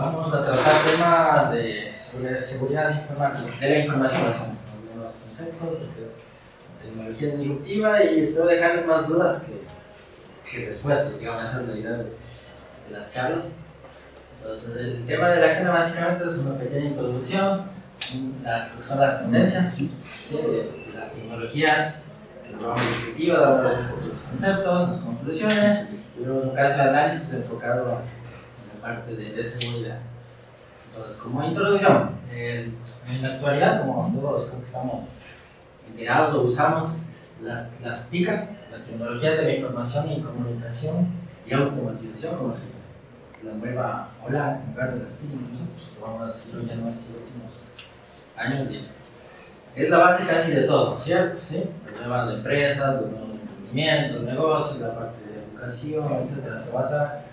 vamos a tratar temas de seguridad informática, de la información, algunos conceptos, lo que es tecnología disruptiva y espero dejarles más dudas que, que respuestas, digamos, esa es la idea de, las charlas. Entonces, el tema de la agenda básicamente es una pequeña introducción, las, lo que son las tendencias, ¿sí? de, las tecnologías, que vamos a discutir, dar los conceptos, las conclusiones, y luego un caso de análisis enfocado parte de, seguridad. Entonces, como introducción, en la actualidad, como todos creo que estamos enterados o usamos las, las TICA, las tecnologías de la información y comunicación y automatización, como se la nueva ola en lugar de las TIC, nosotros lo vamos a decir ya en estos últimos años. es la base casi de todo, ¿cierto? ¿Sí? Las nuevas empresas, los nuevos emprendimientos, negocios, la parte de educación, etcétera, se basa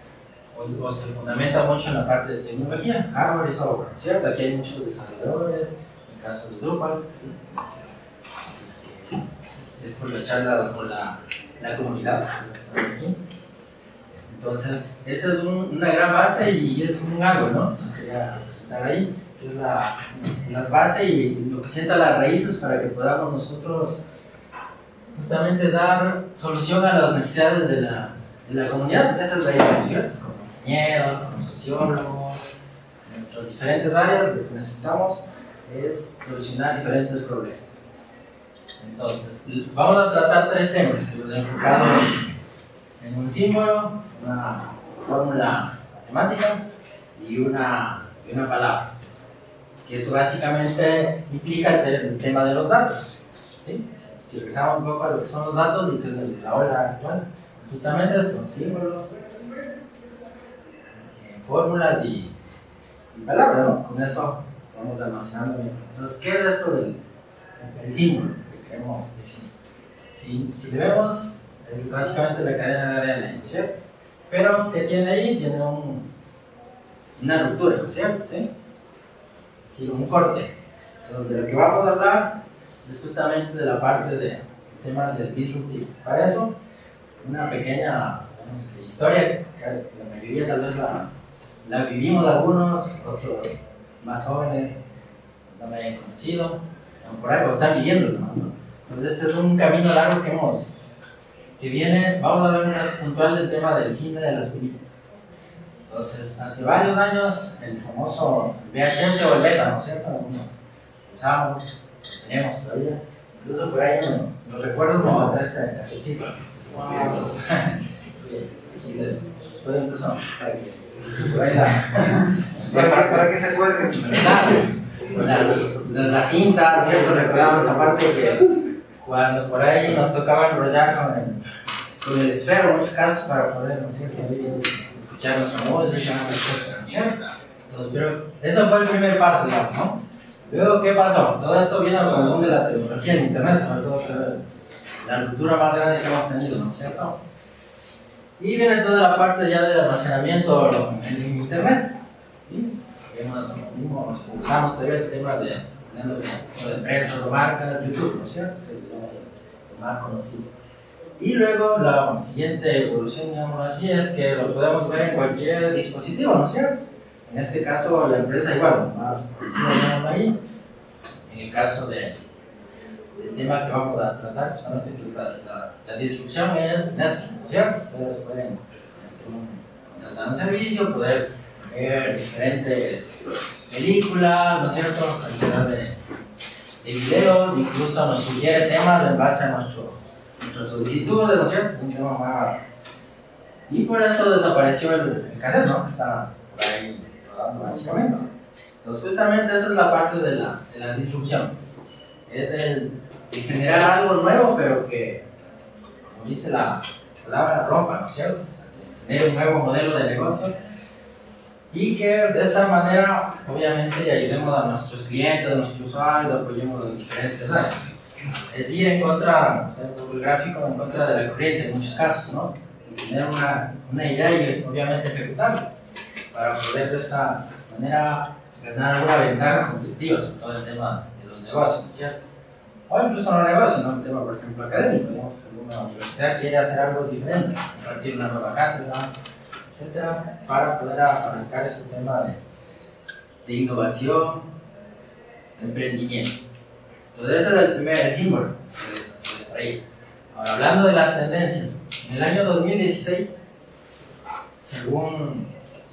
o, se fundamenta mucho en la parte de tecnología, hardware y software, ¿cierto? Aquí hay muchos desarrolladores, en el caso de Drupal, es, por la charla con la, la comunidad aquí. Entonces, esa es una gran base y es un algo, ¿no? Quería presentar ahí, que es la, las bases y lo que sienta las raíces para que podamos nosotros justamente dar solución a las necesidades de la, de la comunidad. Esa es la idea. Ingenieros, como sociólogos, en nuestras diferentes áreas, lo que necesitamos es solucionar diferentes problemas. Entonces, vamos a tratar tres temas que los he enfocado en, un símbolo, una fórmula matemática y una, y una palabra. Que eso básicamente implica el, tema de los datos. ¿sí? Si regresamos un poco a lo que son los datos y que es la hora actual, justamente esto, símbolos, fórmulas y, palabras, ¿no? Con eso vamos almacenando bien. Entonces, ¿qué es esto del, símbolo que queremos definir? Si, si vemos, es básicamente la cadena de ADN, ¿cierto? Pero, ¿qué tiene ahí? Tiene un, una ruptura, ¿cierto? ¿Sí? Sí, un corte. Entonces, de lo que vamos a hablar es justamente de la parte del tema del disruptivo. Para eso, una pequeña historia, que la mayoría tal vez la, la vivimos algunos, otros más jóvenes no me hayan conocido, están por algo, están viviendo, ¿no? Entonces este es un camino largo que hemos, que viene, vamos a hablar más puntual del tema del cine de las películas. Entonces, hace varios años, el famoso VHS o el beta, ¿no es cierto? Algunos usábamos, tenemos todavía. Incluso por ahí los recuerdos me va a este cafecito. Wow. sí, aquí les, les puedo incluso para que para, que se acuerden. la cinta, ¿cierto? Recordamos esa parte que cuando por ahí nos tocaba enrollar con el, con el esfero, en muchos casos, para poder, ¿no cierto? escuchar nuestra música, nuestra canción. Entonces, pero eso fue el primer digamos, ¿no? Luego, ¿qué pasó? Todo esto viene con el mundo de la tecnología, el internet, sobre todo, la ruptura más grande que hemos tenido, ¿no es cierto? Y viene toda la parte ya del almacenamiento en internet. ¿sí? Vemos, usamos todavía el tema de, de, empresas o marcas, YouTube, ¿no es cierto? Que es lo más conocido. Y luego la siguiente evolución, digamos así, es que lo podemos ver en cualquier dispositivo, ¿no es cierto? En este caso, la empresa igual, más conocido, ahí. En el caso de, del tema que vamos a tratar, justamente, que es la, la, la disrupción es Netflix, Ustedes pueden contratar un servicio, poder ver diferentes películas, ¿no cierto? Cantidad de, de videos, incluso nos sugiere temas en base a nuestros, nuestras solicitudes, ¿no cierto? Es un tema más. Y por eso desapareció el, el cassette, ¿no? Que está por ahí rodando básicamente. Entonces, justamente esa es la parte de la, de la disrupción. Es el, el generar algo nuevo, pero que, como dice la palabra, rompa, ¿no es cierto? Que un nuevo modelo de negocio y que de esta manera, obviamente, ayudemos a nuestros clientes, a nuestros usuarios, apoyemos en diferentes áreas. Es ir en contra, o sea, el gráfico en contra de la corriente en muchos casos, ¿no? Tener una, una idea y obviamente ejecutarla para poder de esta manera ganar alguna ventaja competitiva sobre todo el tema de los negocios, ¿cierto? O incluso no negocios, ¿no? El tema, por ejemplo, académico, digamos que una universidad quiere hacer algo diferente, impartir una nueva cátedra, etcétera, para poder arrancar este tema de, de innovación, de emprendimiento. Entonces ese es el primer símbolo que les. Ahora, hablando de las tendencias, en el año 2016, según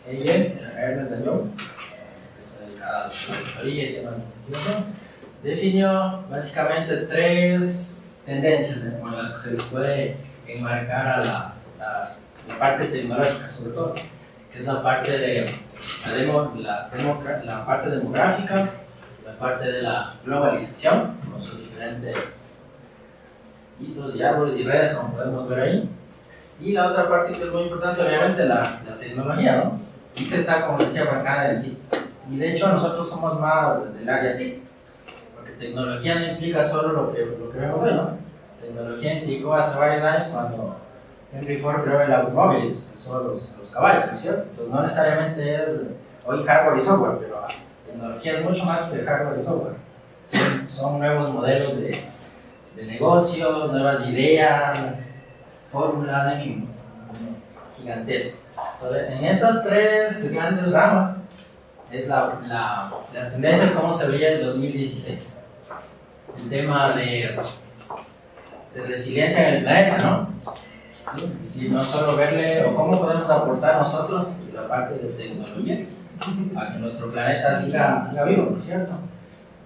ella, Ernest Young, que se dedica a la auditoría y temas de investigación, definió básicamente tres tendencias con las que se les puede enmarcar a la, la, parte tecnológica, sobre todo, que es la parte de la, demo, la, la parte demográfica, la parte de la globalización, con sus diferentes hitos y árboles y redes, como podemos ver ahí. Y la otra parte que es muy importante, obviamente, la, la tecnología, ¿no? Y que está, como decía, marcada en el TIC. Y de hecho, nosotros somos más del área TIC, porque tecnología no implica solo lo que, lo que vemos hoy, ¿no? Tecnología implicó hace varios años cuando Henry Ford creó el automóvil, empezó los, los caballos, ¿no es cierto? Entonces, no necesariamente es hoy hardware y software, pero tecnología es mucho más que hardware y software. Son, nuevos modelos de, de negocios, nuevas ideas, fórmulas, en fin, gigantesco. Entonces, en estas tres grandes ramas es la, la, las tendencias como se veía en 2016. El tema de, de resiliencia en el planeta, ¿no? ¿Sí? No solo verle o cómo podemos aportar nosotros la parte de tecnología a que nuestro planeta siga, siga vivo, ¿no es cierto?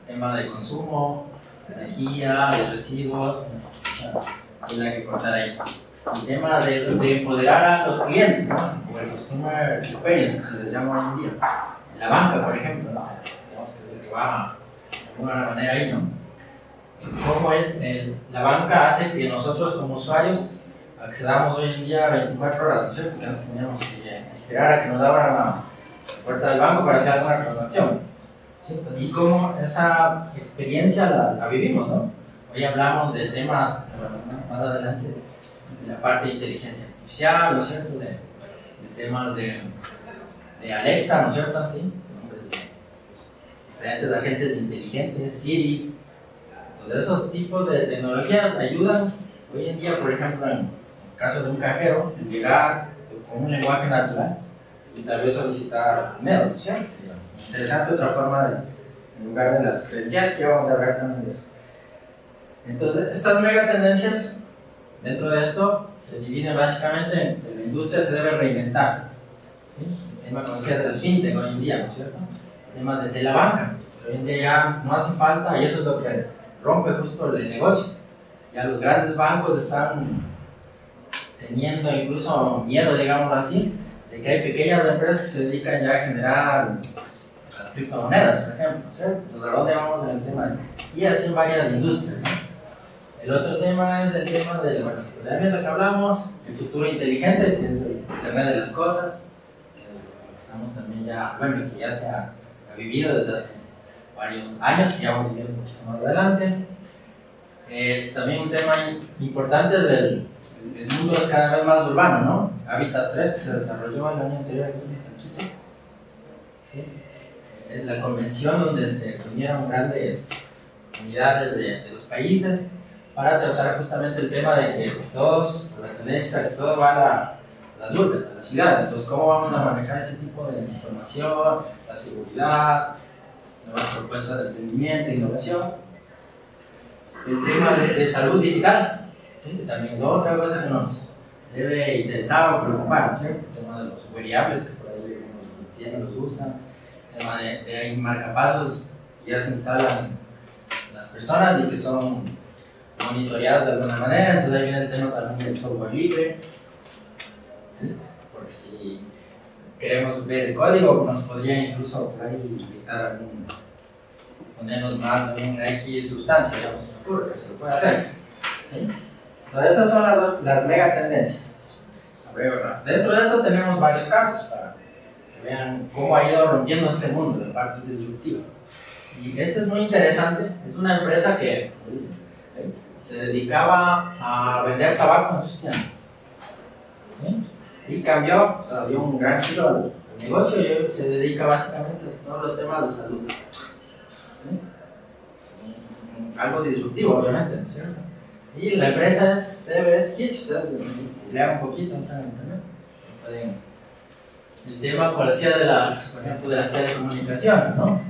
Tema de consumo, de energía, de residuos, hay que cortar ahí el tema de, de, empoderar a los clientes, ¿no? o el customer experience, se les llama hoy en día. En la banca, por ejemplo, ¿no? digamos que es el que va de alguna manera ahí, ¿no? Cómo el, el, la banca hace que nosotros como usuarios accedamos hoy en día 24 horas, ¿no es cierto? Que antes teníamos que esperar a que nos abran la puerta del banco para hacer alguna transacción. ¿cierto? Y cómo esa experiencia la, la vivimos, ¿no? Hoy hablamos de temas, más adelante, de la parte de inteligencia artificial, ¿no es cierto? De, de temas de, de, Alexa, ¿no es cierto? Sí, de diferentes agentes inteligentes, Siri. Entonces, esos tipos de tecnologías ayudan hoy en día, por ejemplo, en el caso de un cajero, en llegar con un lenguaje natural y tal vez solicitar dinero, ¿no es cierto? Sería interesante otra forma de, en lugar de las credenciales, que vamos a hablar también de eso. Entonces, estas mega tendencias Dentro de esto se divide básicamente en que la industria se debe reinventar. ¿sí? El tema, decía, de las fintech hoy en día, ¿no es cierto? El tema de, la banca. Hoy en día ya no hace falta, y eso es lo que rompe justo el negocio. Ya los grandes bancos están teniendo incluso miedo, digamos así, de que hay pequeñas empresas que se dedican ya a generar las criptomonedas, por ejemplo, ¿cierto? Entonces, ¿a dónde vamos en el tema de esto? Y así varias industrias. El otro tema es el tema del, bueno, de lo que hablamos, el futuro inteligente, que es el Internet de las Cosas, que es que estamos también ya, bueno, que ya se ha vivido desde hace varios años, que ya vamos a vivir mucho más adelante. Eh, también un tema importante es el, el, mundo es cada vez más urbano, ¿no? Habitat 3, que se desarrolló el año anterior aquí en Quito. ¿Sí? Es la convención donde se reunieron grandes unidades de, de los países para tratar justamente el tema de que todos, la tendencia que todo va a las urbes, a la ciudad. Entonces, ¿cómo vamos a manejar ese tipo de información, la seguridad, nuevas propuestas de emprendimiento, innovación? El tema de, de salud digital, ¿sí? que también es otra cosa que nos debe interesar o preocupar, ¿cierto? El tema de los variables que por ahí los tienen, los usan, el tema de, de marcapasos que ya se instalan las personas y que son monitoreados de alguna manera, entonces viene el tema también del software libre, ¿sí? porque si queremos ver el código, nos podría incluso por ahí dictar algún, ponernos más de una X sustancia, digamos, se ocurre que se lo puede hacer. ¿sí? Entonces esas son las, las mega tendencias. Dentro de esto tenemos varios casos para que vean cómo ha ido rompiendo ese mundo, la parte disruptiva. Y este es muy interesante, es una empresa que, ¿sí? se dedicaba a vender tabaco en sus tiendas. ¿Sí? Y cambió, o sea, dio un gran giro al, negocio y se dedica básicamente a todos los temas de salud. ¿Sí? Algo disruptivo, obviamente, ¿no es cierto? Y la empresa es CBS Kitch, ustedes lean un poquito en internet, el tema cual de las, por ejemplo, de las telecomunicaciones, ¿no?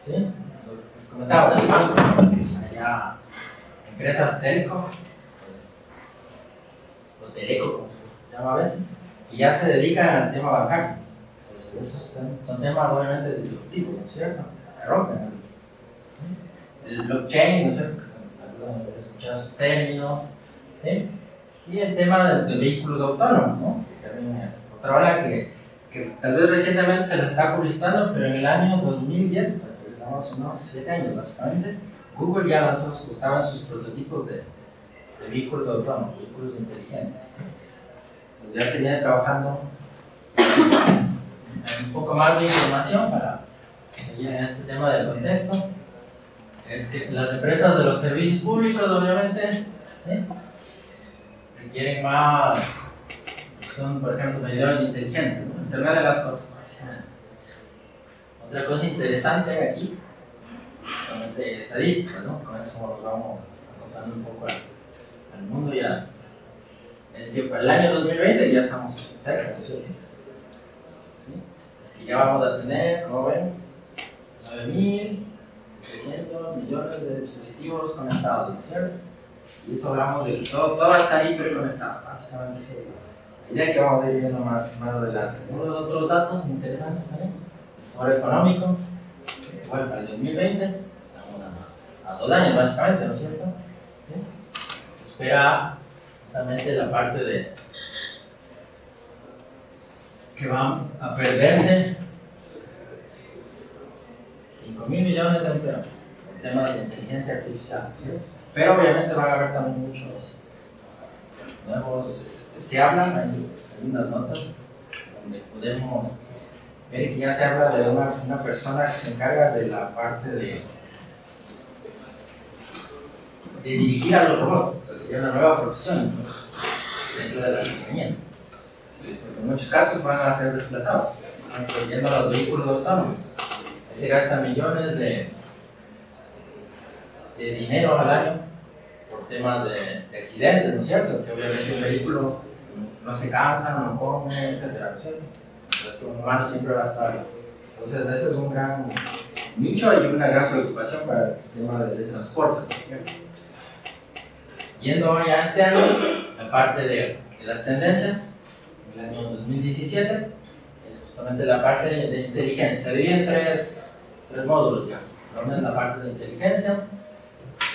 ¿Sí? Les comentaba del banco, allá empresas telco, o teleco, como a veces, y ya se dedican al tema bancario. Entonces, esos son, temas obviamente disruptivos, ¿no es cierto? Que rompen el, blockchain, ¿no es cierto? Que haber escuchado esos términos, ¿sí? Y el tema de, de vehículos autónomos, ¿no? También es otra ola que, que tal vez recientemente se la está publicitando, pero en el año 2010, o sea, que estamos unos 7 años básicamente, Google ya lanzó, estaban sus prototipos de, de vehículos autónomos, vehículos inteligentes. Entonces ya se viene trabajando un poco más de información para seguir en este tema del contexto. Es que las empresas de los servicios públicos, obviamente, requieren más, son por ejemplo medidores inteligentes, ¿no? Internet de las cosas. Otra cosa interesante aquí, justamente estadísticas, ¿no? Con eso vamos contando un poco al, al mundo ya. Es que para el año 2020 ya estamos cerca, ¿no es? ¿Sí? Es que ya vamos a tener, como ven, 9.300 millones de dispositivos conectados, ¿no es cierto? Y eso hablamos de que todo, todo va a estar hiperconectado, básicamente es la idea que vamos a ir viendo más, más adelante. Unos otros datos interesantes también, el foro económico, eh, bueno, para el 2020, estamos a, a dos años básicamente, ¿no es cierto? ¿Sí? Se espera justamente la parte de que van a perderse 5 mil millones de empleos, el tema de la inteligencia artificial. Pero obviamente van a haber también muchos nuevos, se hablan, hay unas notas donde podemos ver que ya se habla de una, una persona que se encarga de la parte de, de dirigir a los robots, o sea, sería una nueva profesión dentro de las compañías. Porque en muchos casos van a ser desplazados, incluyendo a los vehículos autónomos. Se gastan millones de, de dinero al año por temas de, de accidentes, ¿no es cierto? Que obviamente un vehículo no se cansa, no come, etcétera, ¿no? Entonces, un humano siempre va a estar. Entonces, eso es un gran nicho y una gran preocupación para el tema de, de transporte, ¿no es cierto? Yendo ya a este año, la parte de, las tendencias, el año 2017, es justamente la parte de, inteligencia. Se tres, tres módulos, ya. Uno es la parte de inteligencia,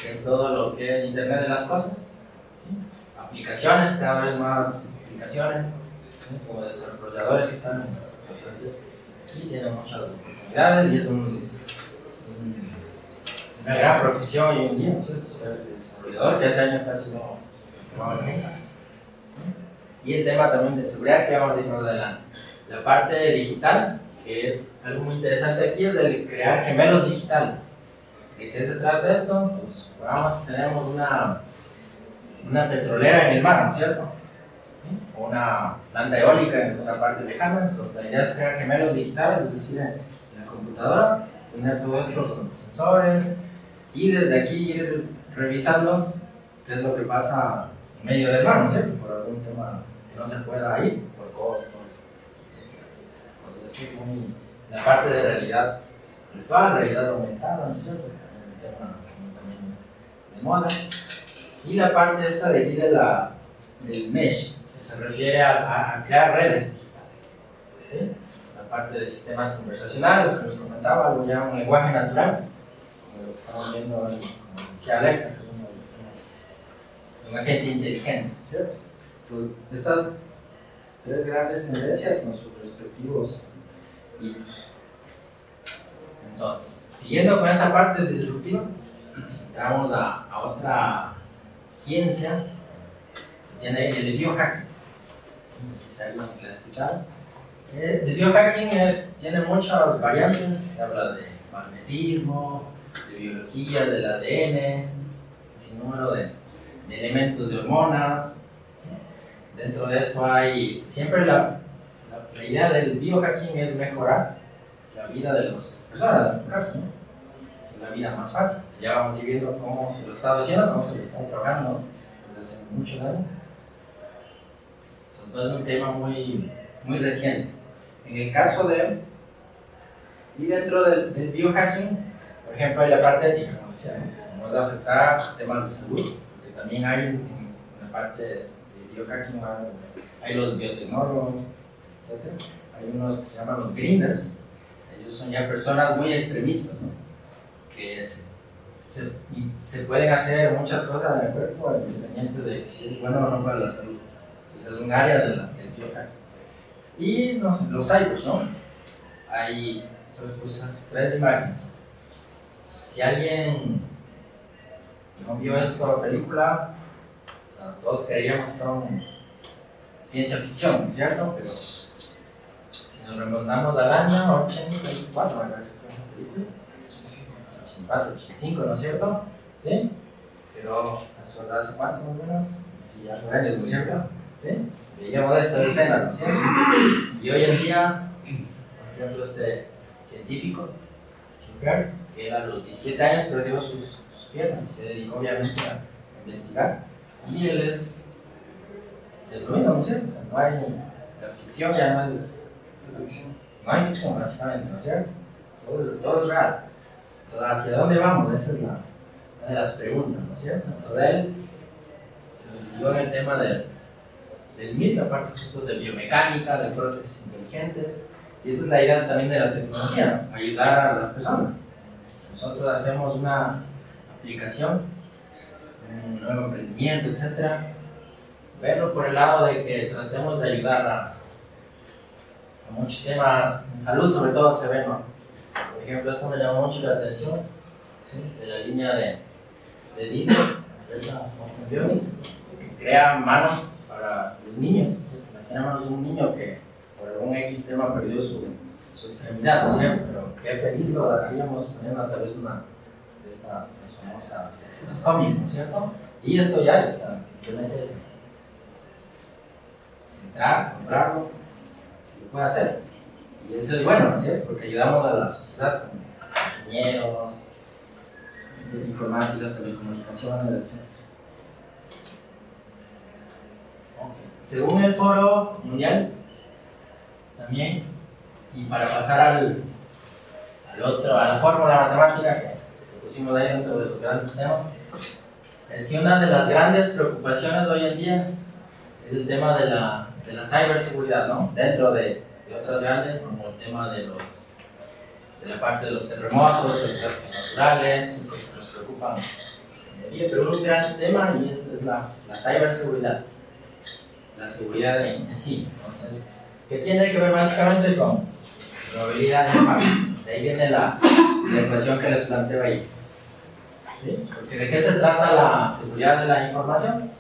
que es todo lo que es Internet de las Cosas, aplicaciones, cada vez más aplicaciones, como desarrolladores que están bastantes aquí, tienen muchas oportunidades y es un, una gran profesión hoy en día, ¿no es cierto? Ser desarrollador, que hace años casi no tomaba en. Y el tema también de seguridad que vamos a ir más adelante. La parte digital, que es algo muy interesante aquí, es el crear gemelos digitales. ¿De qué se trata esto? Pues vamos, tenemos una, una petrolera en el mar, ¿no es cierto? O una planta eólica en otra parte lejana. Entonces la idea es crear gemelos digitales, es decir, en la computadora, tener todo esto con sensores y desde aquí ir revisando qué es lo que pasa en medio del mar, ¿no es cierto? Por algún tema que no se pueda ir, por costos, etcétera, etcétera. Por decir, muy, la parte de realidad virtual, realidad aumentada, ¿no es cierto? tema también de moda. Y la parte esta de aquí de la, del mesh, que se refiere a, a, crear redes digitales. ¿sí? La parte de sistemas conversacionales, que les comentaba, algo ya un lenguaje natural, lo que estamos viendo, como decía Alexa, que es uno de los un agente inteligente, ¿cierto? Pues estas tres grandes tendencias con sus respectivos hitos. Entonces, siguiendo con esta parte disruptiva, vamos a, otra ciencia, tiene el biohacking. No sé si alguien la ha escuchado. El biohacking tiene muchas variantes, se habla de magnetismo, biología, del ADN, sin número de, elementos de hormonas. Dentro de esto hay, siempre la, la, idea del biohacking es mejorar la vida de las personas, caso, ¿no? Es la vida más fácil. Ya vamos viendo cómo se lo está haciendo, cómo se lo está trabajando desde hace muchos años. Entonces, es un tema muy, muy reciente. en el caso de, y dentro del biohacking, por ejemplo, hay la parte ética, como decía, ¿no? vamos a afectar temas de salud, porque también hay una parte de biohacking hay los biotecnólogos, etc. Hay unos que se llaman los grinders, ellos son ya personas muy extremistas, ¿no? que se, se, se, pueden hacer muchas cosas en el cuerpo independiente de si es bueno o no para la salud. Entonces es un área de la, del biohacking. Y no sé, los cyborgs, ¿no? Hay, solo puse tres imágenes. Si alguien no vio esta película, o sea, todos creeríamos que son ciencia ficción, ¿cierto? Pero si nos remontamos al año 84, me parece que es una película. 84, 85, ¿no es cierto? ¿Sí? Pero eso hace cuánto más o menos? Y algo años, ¿no es cierto? ¿Sí? Veíamos estas escenas, ¿no es cierto? Y hoy en día, por ejemplo, este científico, Schucker, era a los 17 años perdió sus, sus piernas y se dedicó obviamente a investigar. Y él es, es lo mismo, ¿no es cierto? No hay, la ficción ya no es, no hay ficción básicamente, ¿no es cierto? Todo es, todo es real. Entonces, ¿hacia dónde vamos? Esa es la, una de las preguntas, ¿no es cierto? Entonces él investigó en el tema del, del MIT, aparte de biomecánica, de prótesis inteligentes, y esa es la idea también de la tecnología, ayudar a las personas. Nosotros hacemos una aplicación, un nuevo emprendimiento, etc., verlo por el lado de que tratemos de ayudar a, muchos temas en salud, sobre todo se ve, ¿no? Por ejemplo, esto me llamó mucho la atención, de la línea de, de Disney, la empresa Bionics, que crea manos para los niños. ¿sí? Imaginémonos un niño que por algún X tema perdió su, su extremidad, ¿no es cierto? Pero qué feliz lo haríamos poniendo tal vez una de estas famosas los cómics, ¿no es cierto? Y esto ya, o sea, simplemente entrar, comprarlo, se lo puede hacer. Y eso es bueno, ¿no es cierto? Porque ayudamos a la sociedad, ingenieros, informáticas, telecomunicaciones, etc. Okay. Según el Foro Mundial, también, y para pasar al, al otro, a la fórmula matemática que, pusimos ahí dentro de los grandes temas, es que una de las grandes preocupaciones hoy en día es el tema de la, de la ciberseguridad, ¿no? Dentro de, de otras grandes, como el tema de los de la parte de los terremotos, los desastres naturales, que nos preocupan pero un gran tema y es, es la, la ciberseguridad, la seguridad en, en sí. Entonces, que tiene que ver básicamente con probabilidad de impacto. De ahí viene la, la que les planteo ahí. ¿De qué se trata la seguridad de la información?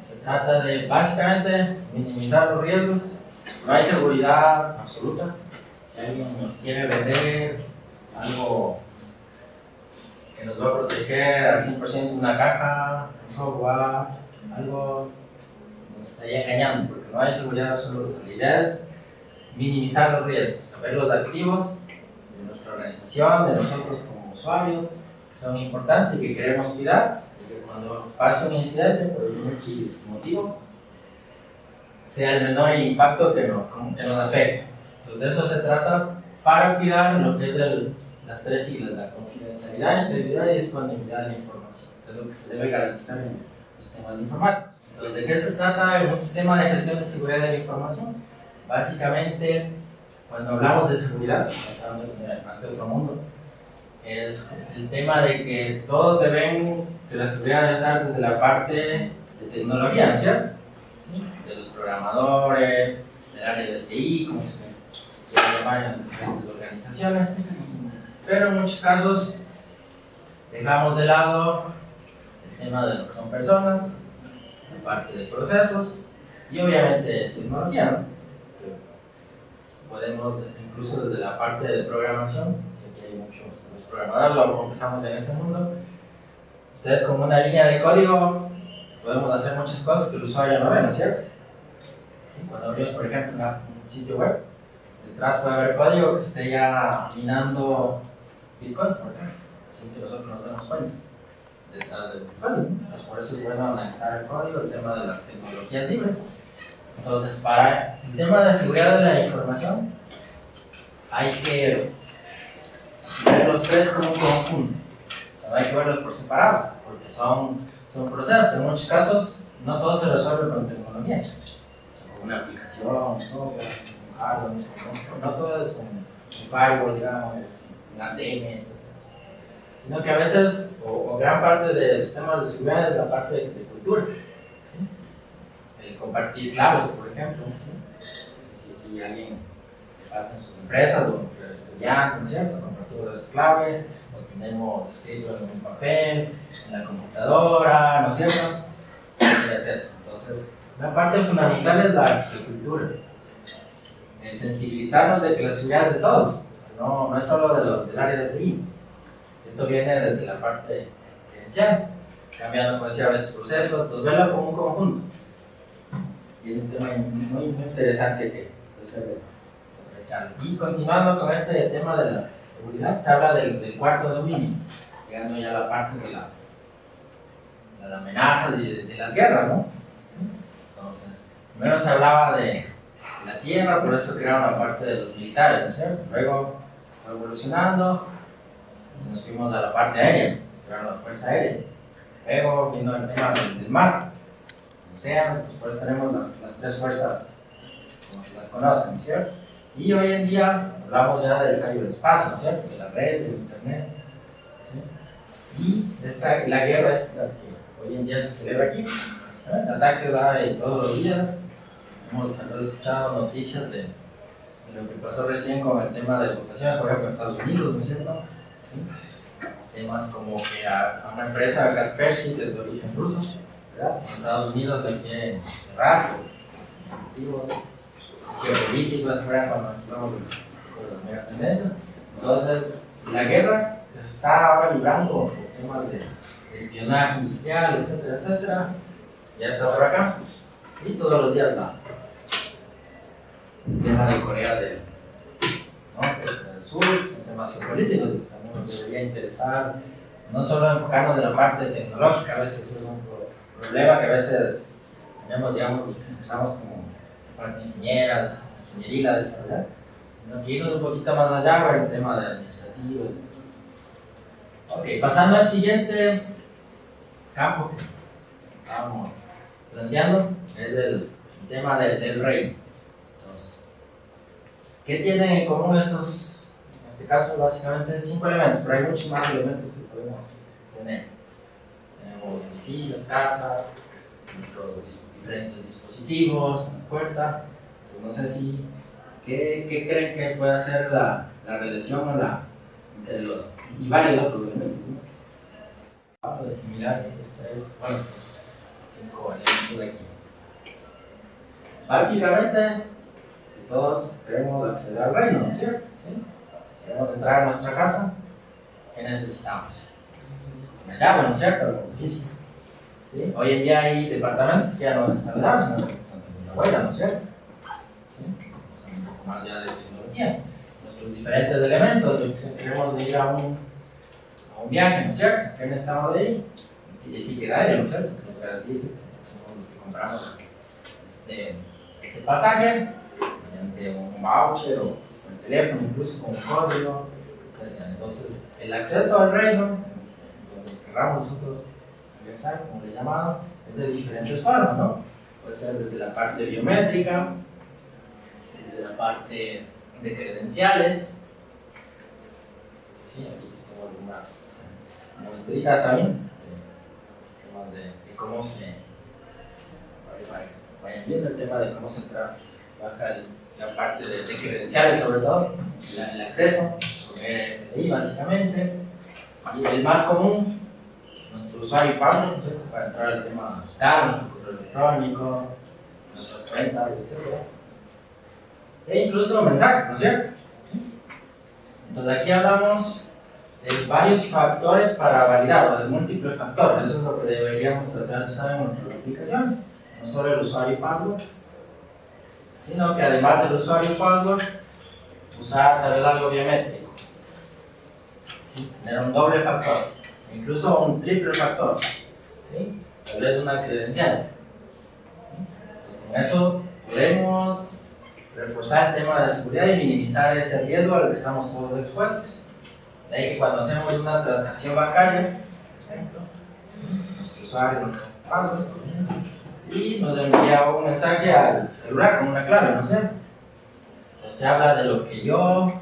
Se trata de básicamente minimizar los riesgos. No hay seguridad absoluta. Si alguien nos quiere vender algo que nos va a proteger al 100% una caja, un software, algo nos estaría engañando porque no hay seguridad absoluta. La idea es minimizar los riesgos, saber los activos de nuestra organización, de nosotros como usuarios, que son importantes y que queremos cuidar, y que cuando pase un incidente, por algún motivo, sea el menor impacto que, no, que nos afecte. Entonces de eso se trata para cuidar lo que es el, las tres siglas, la confidencialidad, integridad y disponibilidad de la información, es lo que se debe garantizar en sistemas informáticos. Entonces, ¿de qué se trata un sistema de gestión de seguridad de la información? Básicamente, cuando hablamos de seguridad, tratando de más de otro mundo, es el tema de que todos deben, que la seguridad debe estar desde la parte de tecnología, ¿no es cierto? ¿Sí? De los programadores, del área de TI, como se quiere llamar en las diferentes organizaciones, pero en muchos casos dejamos de lado tema de lo que son personas, la parte de procesos y obviamente tecnología, ¿no? podemos, incluso desde la parte de programación, que hay muchos programadores, luego empezamos en ese mundo, ustedes con una línea de código podemos hacer muchas cosas que el usuario no ve, ¿no es cierto? Cuando abrimos, por ejemplo, una, un sitio web, detrás puede haber código que esté ya minando Bitcoin, por ejemplo, sin que nosotros nos demos cuenta detrás del código. Entonces, por eso es bueno analizar el código, el tema de las tecnologías libres Entonces, para el tema de seguridad de la información, hay que ver los tres como un conjunto. No hay que verlos por separado, porque son, son procesos. En muchos casos, no todo se resuelve con tecnología. Con una aplicación, un software, un hardware, no todo es un, firewall, digamos, un ATM, etc. Sino que a veces, o, o, gran parte de los temas de seguridad es la parte de, de cultura. ¿sí? El compartir claves, por ejemplo. ¿sí? Si aquí alguien que pasa en sus empresas o entre estudiantes, ¿no es cierto? Compartir las claves, o tenemos escrito en un papel, en la computadora, ¿no es cierto? Etcétera, etcétera. Entonces, una parte fundamental es la, cultura. El sensibilizarnos de que la seguridad es de todos. O sea, no, no es solo de los, del área de TI. Esto viene desde la parte gerencial, cambiando, como decía, a veces procesos, entonces verlo como un conjunto. Y es un tema muy, muy interesante que se ve Y continuando con este tema de la seguridad, se habla del, del cuarto dominio, llegando ya a la parte de las, de las amenazas y de, de, las guerras, ¿no? Entonces, primero se hablaba de la tierra, por eso crearon la parte de los militares, ¿no es cierto? Luego evolucionando nos fuimos a la parte aérea, crearon la fuerza aérea. Luego vino el tema del, mar, el océano, después tenemos las, las, tres fuerzas, como se las conocen, ¿no es cierto? Y hoy en día hablamos ya del ciberespacio, ¿no es cierto? De la red, del internet. ¿sí? Y esta, la guerra es la que hoy en día se celebra aquí. El ataque da todos los días. Hemos escuchado noticias de, de, lo que pasó recién con el tema de votaciones, por ejemplo, en Estados Unidos, ¿no es cierto? Temas como que a, una empresa, Kaspersky, que es de origen ruso, ¿verdad? En Estados Unidos la quieren cerrar motivos geopolíticos, fuera cuando hablamos de, las mega tendencias. Entonces, la guerra que se está ahora librando por temas de espionaje industrial, etcétera, etcétera, ya está por acá. Y todos los días la, el tema de Corea del Norte, del Sur, son temas geopolíticos nos debería interesar, no solo enfocarnos en la parte tecnológica, a veces es un problema que a veces tenemos, digamos, empezamos como parte ingeniera, ingeniería, desarrollar, sino que irnos un poquito más allá para el tema de administrativo. Ok, pasando al siguiente campo que estábamos planteando, es el tema del, del rey. Entonces, ¿qué tienen en común estos, este caso, básicamente cinco elementos, pero hay muchos más elementos que podemos tener. Tenemos edificios, casas, nuestros diferentes dispositivos, una puerta. Entonces, no sé si, ¿qué, creen que puede ser la, la relación o la, entre los, y varios otros elementos? ¿no? De similar estos tres, bueno, estos cinco elementos de aquí. Básicamente, todos queremos acceder al reino, ¿no es cierto? Queremos entrar a nuestra casa, ¿qué necesitamos? Una llave, ¿no es cierto? Física. ¿Sí? Hoy en día hay departamentos que ya no están dados, sino que están teniendo huella, ¿no es cierto? ¿Sí? un poco más ya de tecnología. Nuestros diferentes elementos, si queremos ir a un, a un viaje, ¿no es cierto? ¿Qué necesitamos de ahí? El ticket aéreo, ¿no es cierto? Que nos garantice que somos los que compramos este, este pasaje mediante un voucher o teléfono, incluso con código, etc. Entonces, el acceso al reino, donde queramos nosotros ingresar, como le he llamado, es de diferentes formas, ¿no? Puede ser desde la parte biométrica, desde la parte de credenciales, sí, aquí tengo algunas muestritas también, temas de, cómo se, vayan viendo el tema de cómo se entra, baja el, la parte de, de, credenciales sobre todo, la, el acceso, RFID básicamente, y el más común nuestro usuario y ¿no Para entrar al tema digital, nuestro correo electrónico, nuestras cuentas, etc. E incluso mensajes, ¿no es cierto? Entonces aquí hablamos de varios factores para validar, o de múltiples factores. Eso es lo que deberíamos tratar de usar en nuestras aplicaciones. No solo el usuario y password, sino que además del usuario password, usar tal algo biométrico. ¿Sí? Tener un doble factor incluso un triple factor, ¿sí? tal vez una credencial. ¿sí? Entonces, con eso podemos reforzar el tema de la seguridad y minimizar ese riesgo al que estamos todos expuestos. De ahí que cuando hacemos una transacción bancaria, por ejemplo, nuestro usuario paga y nos envía un mensaje al celular con una clave, ¿no cierto? Entonces se habla de lo que yo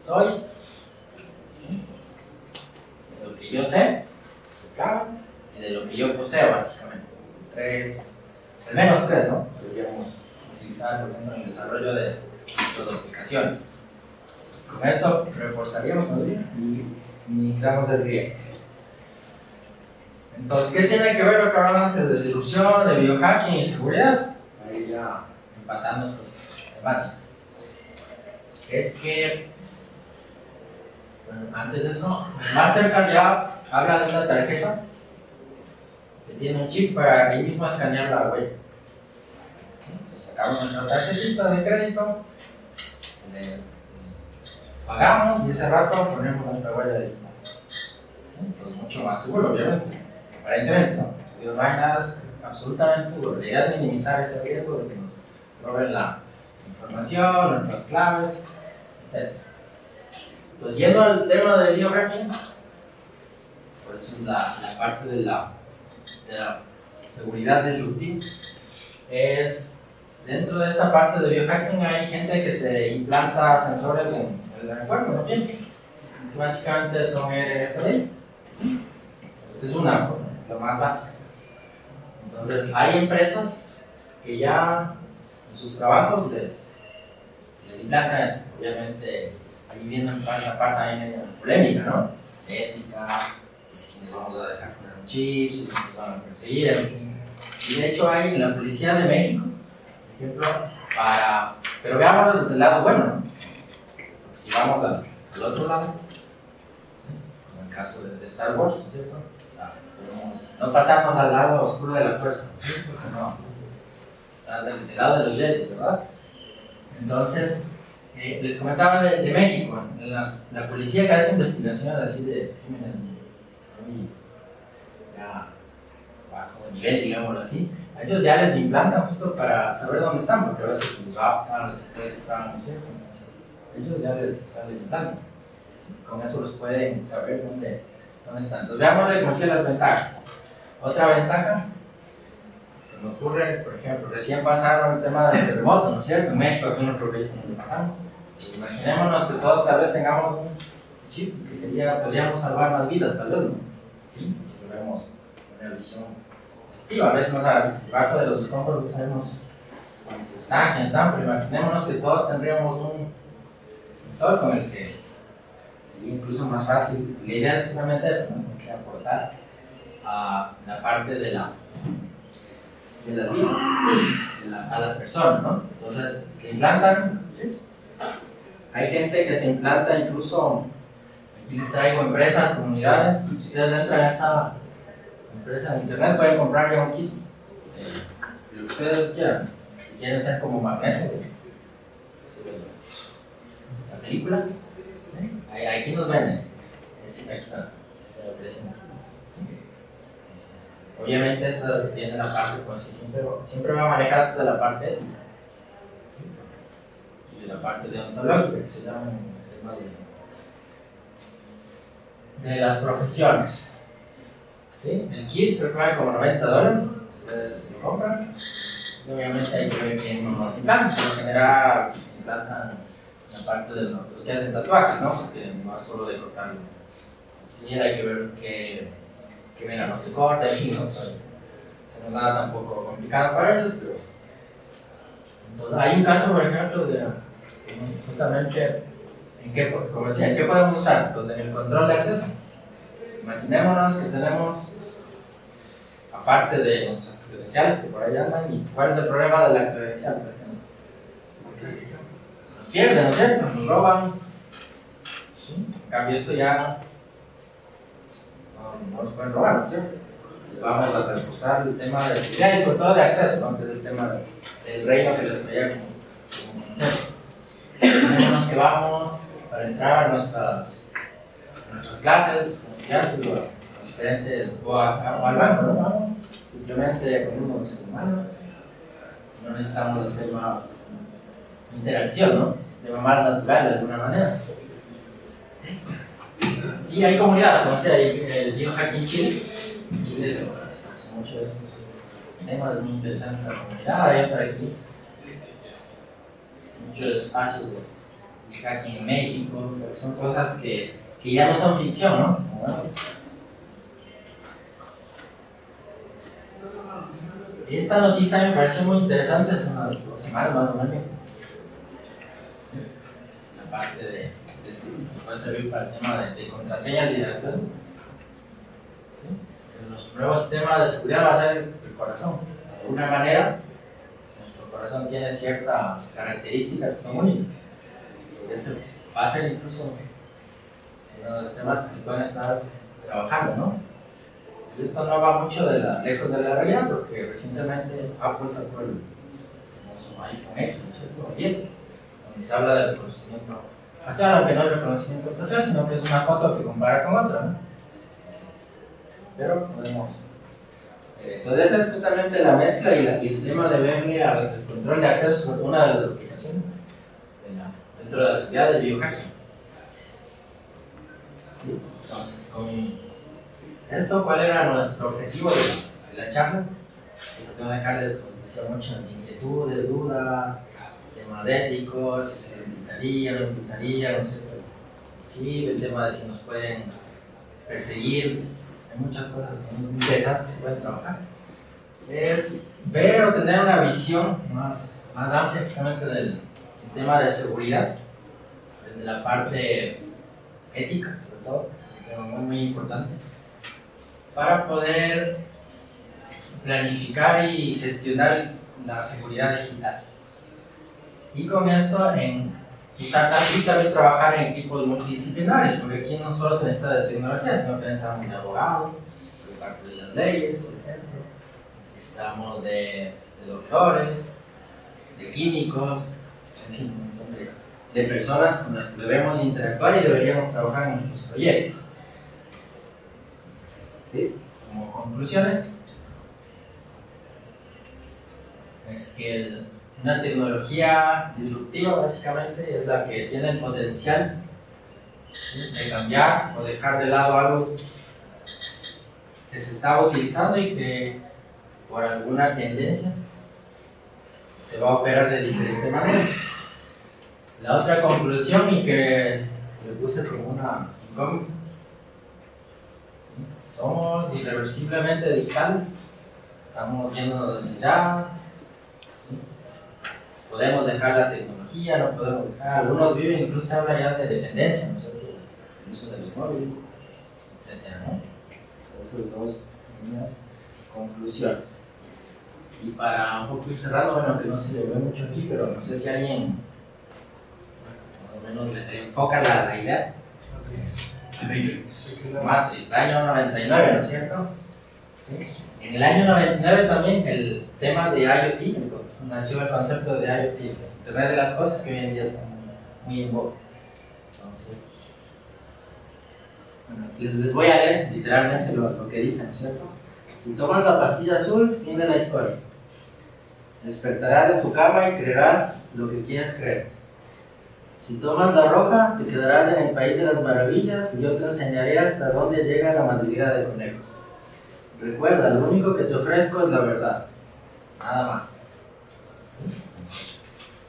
soy, de lo que yo sé, y de lo que yo poseo, básicamente. Tres, al menos tres, ¿no? Deberíamos utilizar, por ejemplo, en el desarrollo de nuestras aplicaciones. Con esto reforzaríamos ¿no? y minimizamos el riesgo. Entonces, ¿qué tiene que ver lo que hablamos antes de dilución, de biohacking y seguridad? Ahí ya empatando estos temáticas. Es que, bueno, antes de eso, Mastercard ya habla de una tarjeta que tiene un chip para ahí mismo escanear la huella. Entonces, sacamos nuestra tarjetita de crédito, pagamos y ese rato ponemos nuestra huella digital. Entonces, mucho más seguro, obviamente aparentemente, ¿no? no hay nada absolutamente seguro. La idea es minimizar ese riesgo de que nos roben la información, nuestras claves, etc. Entonces, yendo al tema de biohacking, por eso es la, la parte de la, de la seguridad disruptiva, es dentro de esta parte de biohacking hay gente que se implanta sensores en el cuerpo, ¿no? Que básicamente son RFID. Es una lo más básico. Entonces, hay empresas que ya en sus trabajos les, les implantan esto. Obviamente, ahí viene la parte ahí medio polémica, ¿no? Ética, si nos vamos a dejar poner un chip, si nos van a perseguir. Y de hecho, hay en la Policía de México, por ejemplo, para. Pero veámoslo desde el lado bueno, ¿no? Si vamos al, al otro lado, como el caso de, de Star Wars, ¿cierto? No pasamos al lado oscuro de la fuerza, ¿no? Está del, lado de los Jedi, ¿verdad? Entonces, eh, les comentaba de, México, la, policía que hace investigaciones así de crímenes muy bajo nivel, digámoslo así, a ellos ya les implantan justo para saber dónde están, porque a veces les raptan, les secuestran, ¿no cierto? Entonces, ellos ya ya les implantan. Con eso los pueden saber dónde, ¿Dónde están? Entonces veámosle como si las ventajas. Otra ventaja, se me ocurre, por ejemplo, recién pasaron el tema del terremoto, ¿no es cierto? En México es uno de donde pasamos. Pues imaginémonos que todos tal vez tengamos un chip que sería, podríamos salvar más vidas tal vez, ¿no? ¿Sí? Si lo vemos con una visión positiva. A veces no sabemos, debajo de los escombros no sabemos cuántos están, quién están, pero imaginémonos que todos tendríamos un sensor con el que incluso más fácil. La idea es justamente eso, ¿no? Es aportar a la parte de la de las vidas, a las personas, ¿no? Entonces, se implantan chips. Hay gente que se implanta incluso, aquí les traigo empresas, comunidades, si ustedes entran a esta empresa de internet pueden comprar ya un kit, eh, lo que ustedes quieran, si quieren ser como magneto, la película, Aquí nos venden. aquí está. Obviamente, esta tiene la parte, pues siempre, siempre va a manejar hasta la parte. Y la parte deontológica, que se llama de, de las profesiones. ¿Sí? El kit creo que vale como 90 dólares. Ustedes lo compran. Y obviamente hay que ver quién nos implanta. Por lo general, implantan la parte de los que hacen tatuajes, ¿no? Porque no es solo de cortarlo. Y hay que ver que, que mira, no se corta y ¿no? que no es nada tampoco complicado para ellos, pero. Entonces, hay un caso, por ejemplo, de justamente en qué, como decía, ¿en qué podemos usar? Entonces, en el control de acceso. Imaginémonos que tenemos, aparte de nuestras credenciales que por ahí andan, ¿y cuál es el problema de la credencial, por ejemplo? Pierden, ¿no cierto? Nos roban. En cambio, esto ya no, no nos pueden robar, ¿no es cierto? Vamos a reforzar el tema de seguridad y sobre todo de acceso, ¿no? que es el tema del reino que les traía como, como concepto. Tenemos que vamos para entrar a nuestras, nuestras clases, estudiantes, los diferentes, o, al banco, ¿no? Vamos simplemente con un ser humano no necesitamos hacer más interacción, ¿no? De más natural de alguna manera. Y hay comunidades, como sea, el biohacking Chile, Chile se hace mucho de estos temas muy interesantes esa comunidad, hay otra aquí, muchos espacios de biohacking en México, o sea, son cosas que, que ya no son ficción, ¿no? Esta noticia me parece muy interesante, hace unas dos semanas más o menos. Parte de, de puede servir para el tema de, contraseñas y de acceso. Los nuevos sistemas de seguridad va a ser el corazón. De alguna manera, nuestro corazón tiene ciertas características que son únicas. Ese va a ser incluso uno de los temas que se pueden estar trabajando, ¿no? esto no va mucho de la, lejos de la realidad, porque recientemente Apple sacó el famoso iPhone X, ¿no 10, se habla del reconocimiento facial, aunque no es reconocimiento facial, sino que es una foto que compara con otra, ¿no? Pero podemos. Eh, entonces, esa es justamente la mezcla y, el tema de verle al control de acceso sobre una de las aplicaciones dentro de la seguridad de biohacking. Entonces, con esto, ¿cuál era nuestro objetivo de, la charla? Tengo que dejarles, decía, muchas inquietudes, dudas, temas éticos, si se lo invitaría, lo invitaría, no sé, sí, el tema de si nos pueden perseguir, hay muchas cosas interesantes que se pueden trabajar. Es ver o tener una visión más, más amplia justamente del sistema de seguridad, desde la parte ética, sobre todo, es muy, muy importante para poder planificar y gestionar la seguridad digital. Y con esto, en aquí también trabajar en equipos multidisciplinarios, porque aquí no solo se necesita de tecnología, sino que necesitamos de abogados, de parte de las leyes, por ejemplo, necesitamos de, doctores, de químicos, de, de personas con las que debemos interactuar y deberíamos trabajar en nuestros proyectos. Como conclusiones, es que una tecnología disruptiva básicamente es la que tiene el potencial de cambiar o dejar de lado algo que se estaba utilizando y que por alguna tendencia se va a operar de diferente manera. La otra conclusión y que le puse como una incógnita somos irreversiblemente digitales, estamos viéndonos hacia allá, podemos dejar la tecnología, no podemos dejar, algunos viven, incluso se habla ya de dependencia, ¿no es cierto? El uso de los móviles, etc. ¿no? Esas dos pequeñas conclusiones. Y para un poco ir cerrando, bueno, que no se le ve mucho aquí, pero no sé si alguien más o menos le enfoca la, idea. Matrix, año 99, ¿no es cierto? En el año 99 también el tema de IoT, nació el concepto de IoT, Internet de las Cosas, que hoy en día está muy, en boga. Entonces, bueno, les, les, voy a leer literalmente lo, lo que dicen, ¿cierto? Si tomas la pastilla azul, viene la historia. Despertarás de tu cama y creerás lo que quieres creer. Si tomas la roja, te quedarás en el país de las maravillas y yo te enseñaré hasta dónde llega la madriguera de conejos. Recuerda, lo único que te ofrezco es la verdad. Nada más.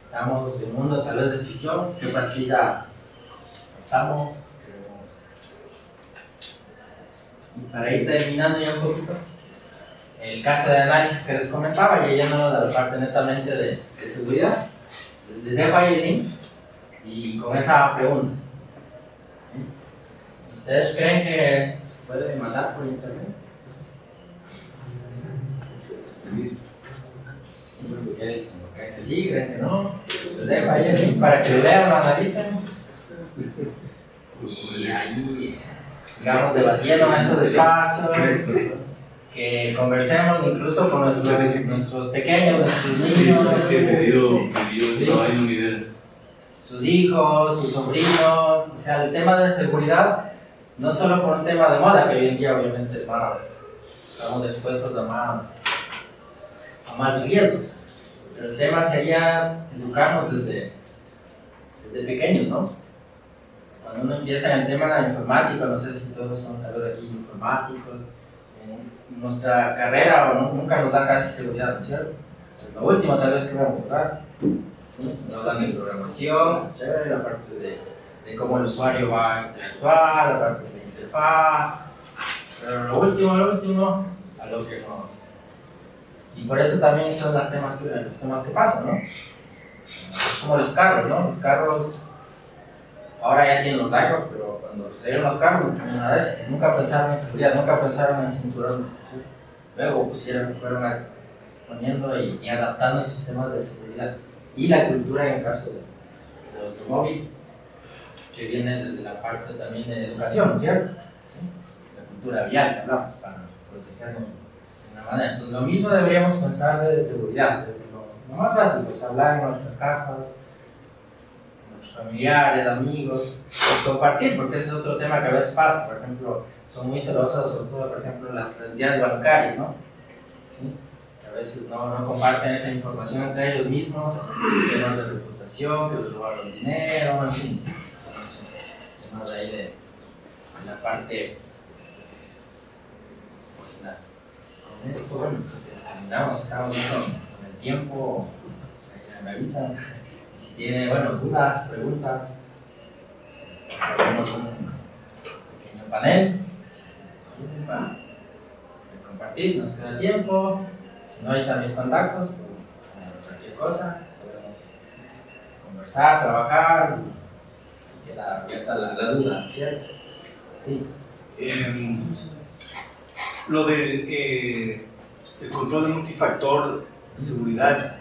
Estamos en un mundo tal vez de ficción. ¿Qué pastilla estamos? Y para ir terminando ya un poquito, el caso de análisis que les comentaba, ya yendo a la parte netamente de, seguridad, les dejo ahí el link y con esa pregunta. ¿Ustedes creen que se puede mandar por internet? ¿Qué dicen? ¿Creen que sí? ¿Creen que no? Les dejo ahí el link para que lean, lo analicen. Y ahí sigamos debatiendo en estos espacios. Que conversemos incluso con nuestros, nuestros pequeños, nuestros niños. Sí, sus hijos, sus sobrinos, o sea, el tema de seguridad, no solo por un tema de moda, que hoy en día obviamente más, estamos expuestos a más, a más riesgos, pero el tema sería educarnos desde, desde pequeños, ¿no? Cuando uno empieza en el tema informático, no sé si todos son tal vez aquí informáticos, en nuestra carrera o nunca nos dan casi seguridad, ¿no es cierto? Es lo último tal vez que vamos a tocar. ¿sí? Nos dan de programación, chévere, la parte de, de cómo el usuario va a interactuar, la parte de interfaz, pero lo último, lo último, a lo que nos... Y por eso también son los temas que, los temas que pasan, ¿no? Es como los carros, ¿no? Los carros, ahora ya tienen los iPhone, pero cuando salieron los carros nada de eso. Nunca pensaron en seguridad, nunca pensaron en cinturones. ¿sí? Luego pusieron, fueron poniendo y, adaptando sistemas de seguridad. Y la cultura en el caso de- del automóvil, que viene desde la parte también de educación, ¿cierto? ¿Sí? La cultura vial hablamos para protegernos Entonces, lo mismo deberíamos pensar de seguridad, desde lo, más básico, pues hablar en nuestras casas, con nuestros familiares, amigos, compartir, porque ese es otro tema que a veces pasa. Por ejemplo, son muy celosas, sobre todo, por ejemplo, las entidades bancarias, ¿no? Que a veces no, comparten esa información entre ellos mismos, temas de reputación, que les robaron dinero, en fin. Ahí de, la parte. Esto, bueno, terminamos, estamos con, el tiempo, ahí me avisan. Si tiene, bueno, dudas, preguntas, tenemos un pequeño panel para compartir si nos queda tiempo. Si no, ahí están mis contactos, pues, cualquier cosa, podemos conversar, trabajar y, y queda abierta la, la duda, ¿cierto? Sí. Em, lo del eh, el control de multifactor de seguridad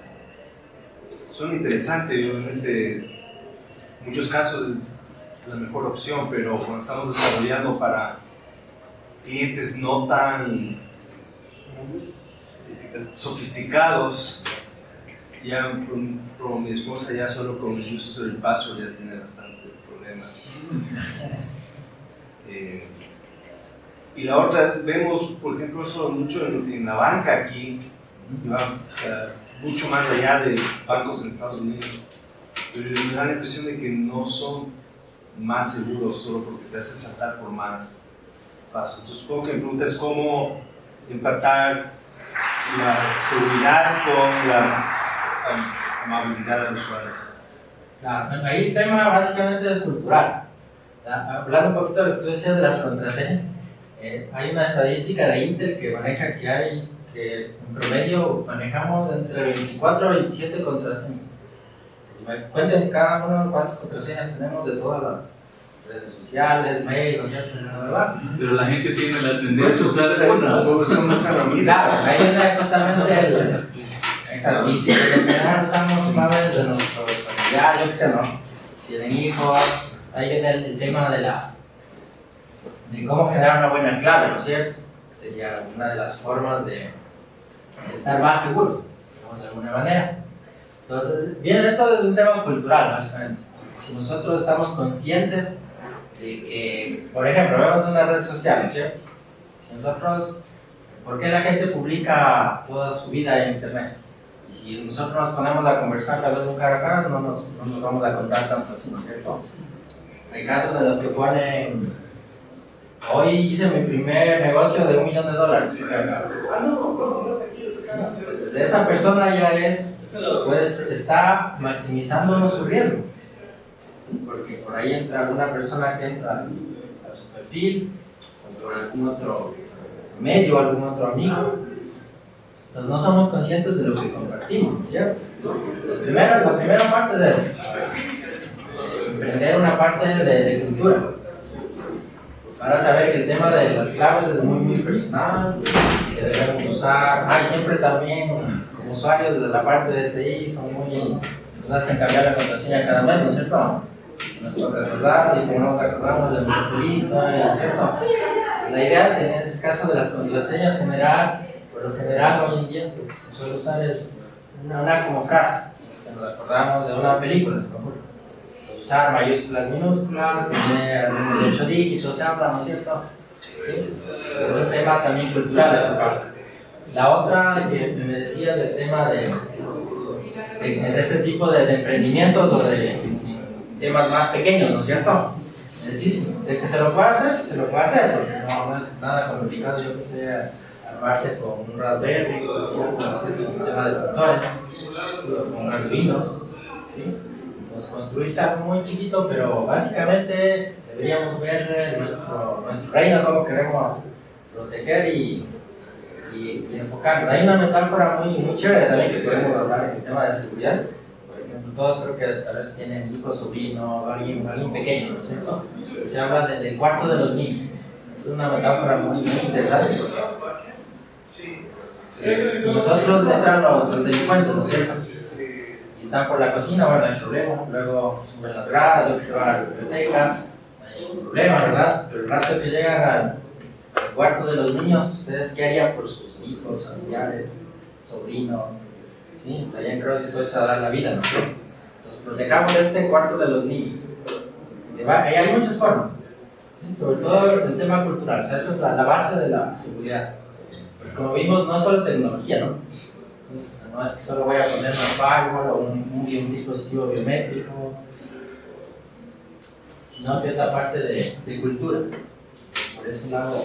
suena interesante y obviamente en muchos casos es la mejor opción, pero cuando estamos desarrollando para clientes no tan sofisticados, ya con mi esposa ya solo con el uso del password ya tiene bastante problemas. Eh, y la otra, vemos, por ejemplo, eso mucho en, la banca aquí, que mucho más allá de bancos en Estados Unidos. Pero me da la impresión de que no son más seguros solo porque te hacen saltar por más pasos. Entonces, supongo que mi pregunta es cómo empatar la seguridad con la am- amabilidad del usuario. Ahí el tema básicamente es cultural. O sea, hablando un poquito de lo que tú decías de las contraseñas, eh, hay una estadística de Intel que maneja que hay, que en promedio manejamos entre 24 a 27 contraseñas. Si me cuenten cada uno cuántas contraseñas tenemos de todas las redes sociales, mail, ¿no es cierto? Pero la gente tiene la tendencia a usar una. Todos son más herramientas. Claro, ahí viene justamente el. Exacto. Y si en general usamos claves de nuestros familiares, yo qué sé, ¿no? Tienen hijos, viene el, el tema de la. De cómo generar una buena clave, ¿no es cierto? Sería una de las formas de, estar más seguros, de alguna manera. Entonces, viene esto desde un tema cultural, básicamente. Si nosotros estamos conscientes de que, por ejemplo, vemos una red social, ¿no es cierto? Si nosotros ¿Por qué la gente publica toda su vida en internet? Y si nosotros nos ponemos a conversar tal vez un cara a cara, no nos, no nos vamos a contar tanto así, ¿no es cierto? Hay casos en los que ponen, hoy hice mi primer negocio de un millón de dólares. por ejemplo. Pues esa persona ya es, pues está maximizando su riesgo. Porque por ahí entra alguna persona que entra a su perfil, o por algún otro medio, algún otro amigo. Entonces no somos conscientes de lo que compartimos, ¿cierto? Entonces primero, la primera parte es esa, emprender una parte de, de cultura. Para saber que el tema de las claves es muy, muy personal, que debemos usar. Ah, siempre también, como usuarios de la parte de TI, son muy. nos hacen cambiar la contraseña cada mes, ¿no es cierto? Nos toca recordar, y como nos acordamos del papelito, ¿no es cierto? La idea es, en este caso de las contraseñas general, por lo general hoy en día lo que se suele usar es una, como frase, se nos acordamos de una película, se me. Entonces, usar mayúsculas, minúsculas, tener algunos de 8 dígitos, se habla, ¿no es cierto? ¿Sí? Es un tema también cultural esa parte. La otra que me decías del tema de, en este tipo de, de emprendimientos o de temas más pequeños, ¿no es cierto? Es decir, de que se lo puede hacer, sí se lo puede hacer, porque no, no es nada complicado, yo que sé, armarse con un Raspberry, ¿no es cierto? un tema de sensores, con un Arduino, ¿sí? Entonces construirse algo muy chiquito, pero básicamente deberíamos ver nuestro, nuestro reino, cómo queremos proteger y, y, y enfocarnos. Hay una metáfora muy, muy chévere también que podemos hablar en el tema de seguridad. Por ejemplo, todos creo que tal vez tienen hijos, sobrinos, alguien, alguien pequeño, ¿no es cierto? Se habla de- del cuarto de los niños. Es una metáfora muy, muy interesante porque eh, si nosotros entran los, los delincuentes, ¿no es cierto? Están por la cocina, bueno, no hay problema. Luego suben las gradas, luego se van a la biblioteca, no hay ningún problema, ¿verdad? Pero el rato que llegan al, cuarto de los niños, ¿ustedes qué harían por sus hijos, familiares, sobrinos? Sí, estarían creo dispuestos a dar la vida, ¿no? Entonces protejamos este cuarto de los niños. Hay muchas formas, sobre todo el tema cultural, esa es la, base de la seguridad. Como vimos, no solo tecnología, ¿no? No es que solo voy a poner una firewall o un, un, bi- un dispositivo biométrico, sino que es la parte de, de cultura. Por ese lado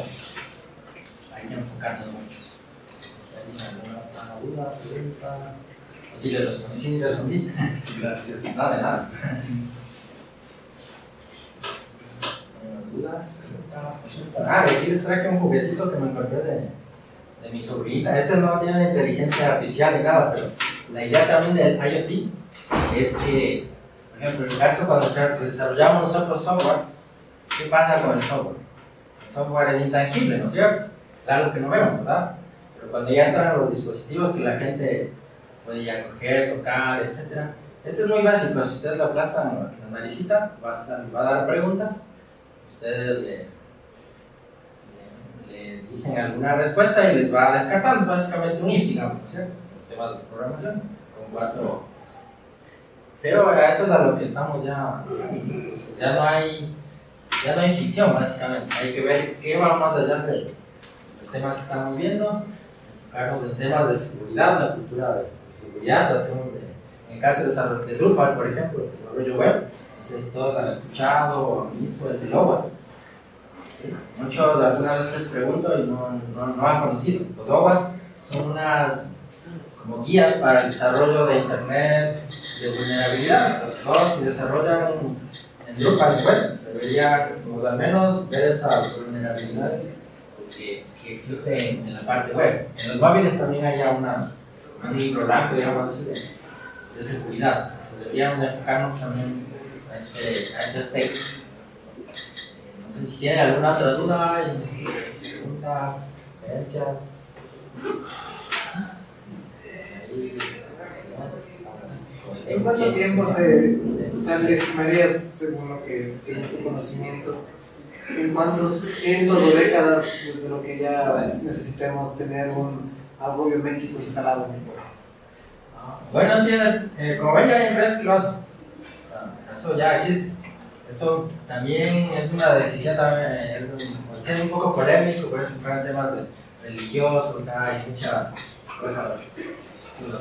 hay que enfocarnos mucho. Si alguien alguna duda, pregunta, o si le respondí, sí, respondí. Gracias. Nada de nada. ¿Algunas dudas? Preguntas? Ah, y aquí les traje un juguetito que me encontré de, de mi sobrinita. Este no tiene inteligencia artificial ni nada, pero la idea también del IoT es que, por ejemplo, en el caso cuando desarrollamos nosotros software, ¿qué pasa con el software? El software es intangible, ¿no es cierto? Es algo que no vemos, ¿verdad? Pero cuando ya entran los dispositivos que la gente puede ya coger, tocar, etc. Este es muy básico, si ustedes lo aplastan la naricita, va a dar preguntas, ustedes le, le, dicen alguna respuesta y les va descartando, es básicamente un if, digamos, ¿no es cierto? Temas de programación, con cuatro... Pero eso es a lo que estamos ya, ya no hay, ya no hay ficción básicamente, hay que ver qué va más allá de los temas que estamos viendo, enfocarnos en temas de seguridad, la cultura de seguridad, tratemos de, en el caso de de Drupal, por ejemplo, el desarrollo web, no sé si todos han escuchado o han visto el de OWASP. Sí, Muchos alguna vez les pregunto y no, no, no han conocido. Los OWASP son unas como guías para el desarrollo de Internet de vulnerabilidad. Entonces, todos si desarrollan en Drupal web, debería pues, al menos ver esas vulnerabilidades que, que existen en, la parte web. En los móviles también hay una, un libro blanco, digamos así, de, de seguridad. Entonces, deberíamos de enfocarnos también a este, a este aspecto. Sé si tienen alguna otra duda, preguntas, sugerencias. ¿En cuánto tiempo se, o sea, estimarías, según lo que tiene tu conocimiento, en cuántos cientos o décadas de lo que ya necesitemos tener un, algo biométrico instalado en el cuerpo? Bueno, sí, eh, como ven, ya hay empresas que lo hacen. Ah, Eso ya existe. Eso también es una decisión, también, es un, pues, es un poco polémico, entrar en temas de religiosos, o sea, hay muchas cosas que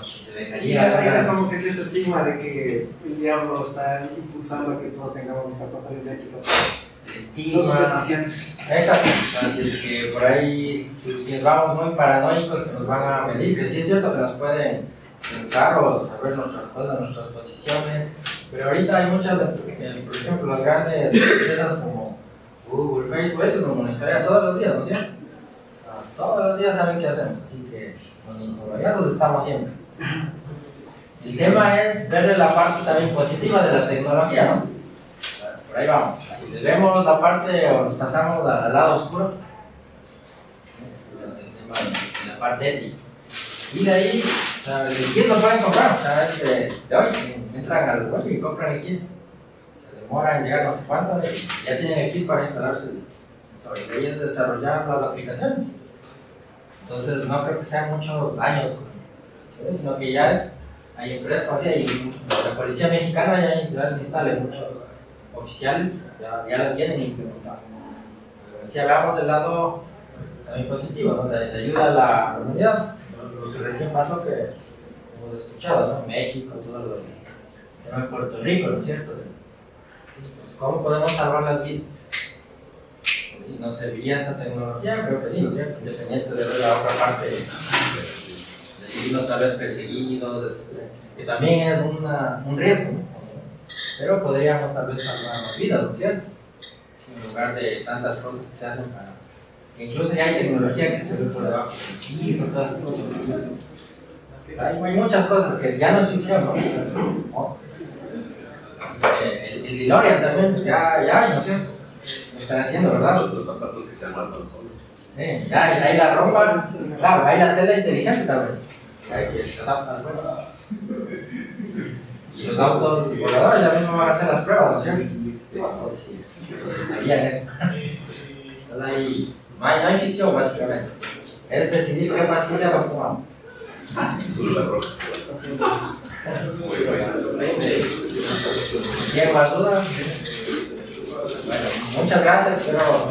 se Sí, dejaría. hay como que cierto estigma de que el diablo está impulsando a que todos tengamos esta cosa Son estigma. Exacto, si es que por ahí, si, si vamos muy paranoicos que nos van a medir, que sí es cierto que nos pueden pensar o saber nuestras cosas, nuestras posiciones, pero ahorita hay muchas, por ejemplo, las grandes empresas como Google, Facebook, estos nos monitorean todos los días, ¿no es cierto? O sea, todos los días saben qué hacemos, así que monitoreados estamos siempre. El tema es verle la parte también positiva de la tecnología, ¿no? Por ahí vamos. Si le vemos la parte o nos pasamos al lado oscuro, ese es el tema de la parte ética. Y de ahí, o sea, el kit lo pueden comprar, o sea, de, de hoy, entran al web y compran el kit. Se demora en llegar no sé cuánto, y ya tienen el kit para instalarse. De ahí es desarrollar las aplicaciones. Entonces, no creo que sean muchos años, ¿sí? sino que ya es, hay empresas así, hay la policía mexicana ya, instala muchos oficiales, ya, ya lo tienen implementado. Si hablamos del lado también positivo, ¿no? de, de ayuda a la comunidad, lo, lo que recién pasó que hemos escuchado, ¿no? México, todo lo de Puerto Rico, ¿no es cierto? Pues, ¿Cómo podemos salvar las vidas? Y nos serviría esta tecnología, creo que sí, ¿no es cierto? Independiente de la otra parte, de seguirnos tal vez perseguidos, etc. Que también es una, un riesgo, ¿no? Pero podríamos tal vez salvar las vidas, ¿no es cierto? En lugar de tantas cosas que se hacen para Incluso ya hay tecnología que se ve por debajo del piso, todas las cosas. Hay, hay, muchas cosas que ya no es ficción, ¿no? el, el DeLorean también, ya, ya, no sé, lo están haciendo, ¿verdad? Los, zapatos que se arman solos. Sí, ya hay la ropa, claro, hay la tela inteligente también. Hay que se adapta al Y los autos voladores ya mismo van a hacer las pruebas, ¿no es cierto? Sí, sí, sabían eso. Entonces ahí no hay, no hay ficción, básicamente. Es decidir qué pastilla nos tomamos. Azul la roja. Muy. ¿Quién más duda? Bueno, muchas gracias, pero...